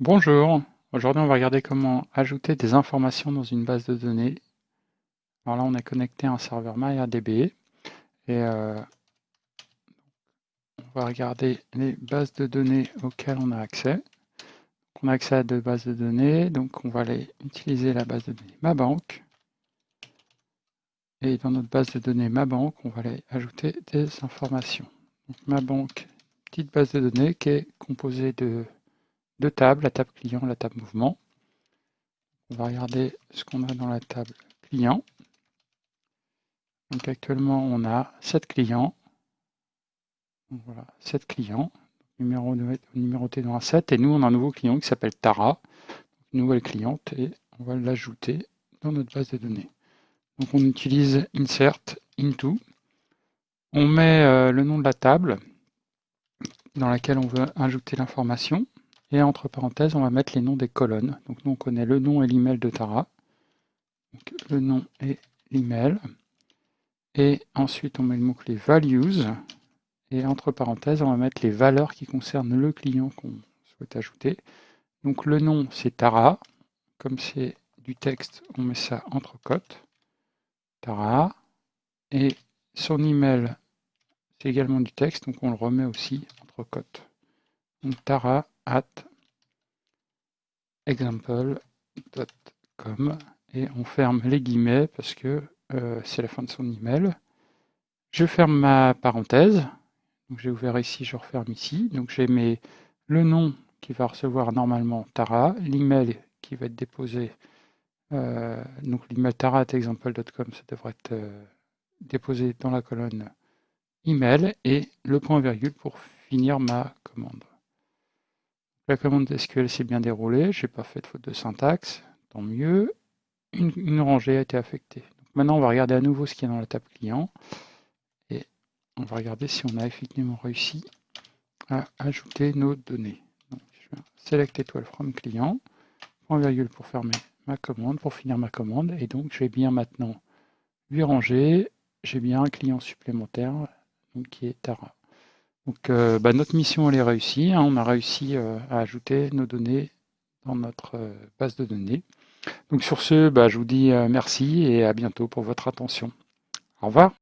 Bonjour, aujourd'hui on va regarder comment ajouter des informations dans une base de données. Alors là on est connecté à un serveur MariaDB et euh, on va regarder les bases de données auxquelles on a accès. on a accès à deux bases de données, donc on va aller utiliser la base de données MaBank. Et dans notre base de données MaBank, on va aller ajouter des informations. Donc MaBank, petite base de données qui est composée de deux tables, la table client, la table mouvement. On va regarder ce qu'on a dans la table client. Donc actuellement, on a 7 clients. voilà, 7 clients, numéro, numéroté dans un 7. Et nous, on a un nouveau client qui s'appelle Tara, nouvelle cliente, et on va l'ajouter dans notre base de données. Donc on utilise insert into. On met euh, le nom de la table dans laquelle on veut ajouter l'information. Et entre parenthèses, on va mettre les noms des colonnes. Donc nous, on connaît le nom et l'email de Tara. le nom et l'email. Et ensuite, on met le mot-clé values. Et entre parenthèses, on va mettre les valeurs qui concernent le client qu'on souhaite ajouter. Donc le nom, c'est Tara. Comme c'est du texte, on met ça entre cotes. Tara. Et son email, c'est également du texte, donc on le remet aussi entre cotes. Donc Tara at example.com et on ferme les guillemets parce que euh, c'est la fin de son email. Je ferme ma parenthèse. J'ai ouvert ici, je referme ici. Donc j'ai mes le nom qui va recevoir normalement Tara, l'email qui va être déposé. Euh, donc l'email tara@example.com, ça devrait être euh, déposé dans la colonne email et le point virgule pour finir ma commande. La commande SQL s'est bien déroulée, je n'ai pas fait de faute de syntaxe, tant mieux. Une, rangée a été affectée. maintenant, on va regarder à nouveau ce qu'il y a dans la table client. Et on va regarder si on a effectivement réussi à ajouter nos données. je vais select étoile from client, point virgule pour fermer ma commande, pour finir ma commande. Et donc, j'ai bien maintenant 8 rangées, j'ai bien un client supplémentaire donc, qui est Tara. Donc euh, bah, notre mission elle est réussie, hein. on a réussi euh, à ajouter nos données dans notre euh, base de données. Donc sur ce, bah, je vous dis merci et à bientôt pour votre attention. Au revoir.